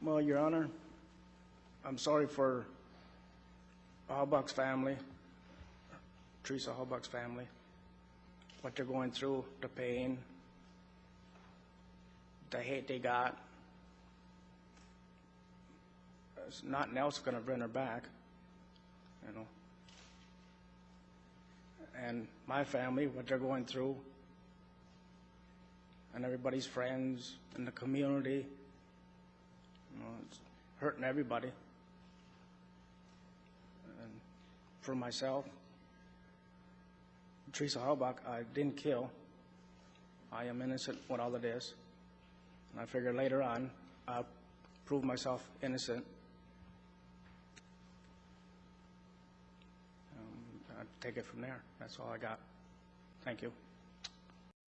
Well, Your Honor, I'm sorry for Halbach's family, Teresa Halbach's family, what they're going through, the pain, the hate they got. There's nothing else going to bring her back, you know. And my family, what they're going through, and everybody's friends, in the community, hurting everybody. And for myself, Teresa Halbach, I didn't kill. I am innocent with all of this. And I figure later on, I'll prove myself innocent. Um, I'll take it from there. That's all I got. Thank you.